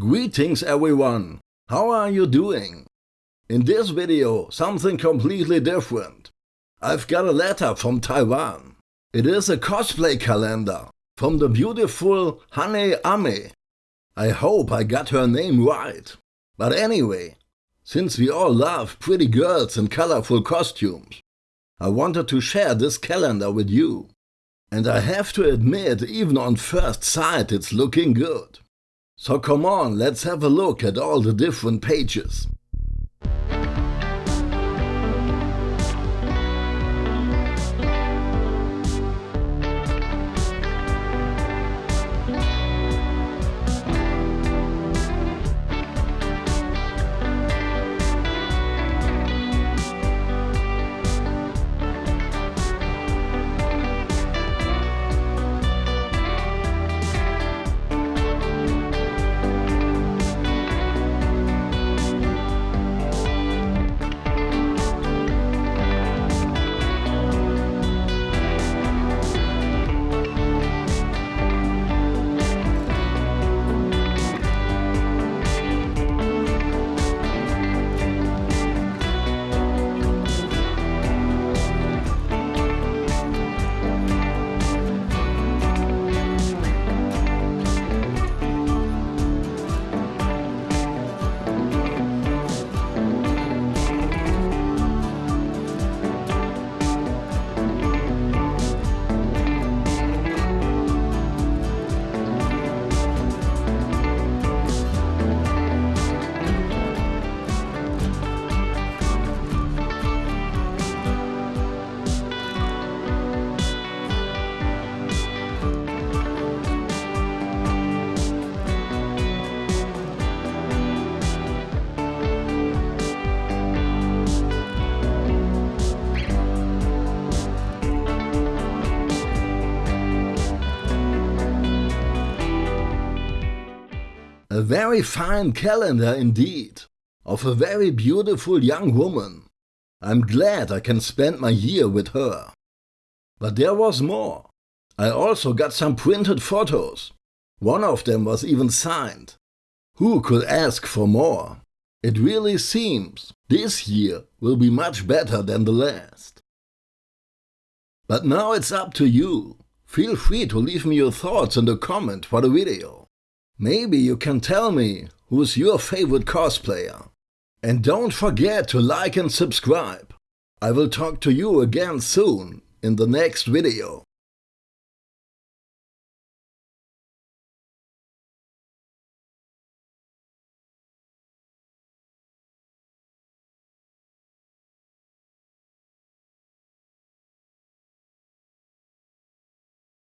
Greetings everyone! How are you doing? In this video, something completely different. I've got a letter from Taiwan. It is a cosplay calendar from the beautiful Hane Ame. I hope I got her name right. But anyway, since we all love pretty girls in colorful costumes, I wanted to share this calendar with you. And I have to admit, even on first sight, it's looking good. So come on, let's have a look at all the different pages. A very fine calendar indeed, of a very beautiful young woman. I'm glad I can spend my year with her. But there was more. I also got some printed photos. One of them was even signed. Who could ask for more? It really seems this year will be much better than the last. But now it's up to you. Feel free to leave me your thoughts in the comment for the video. Maybe you can tell me who's your favorite cosplayer. And don't forget to like and subscribe. I will talk to you again soon in the next video.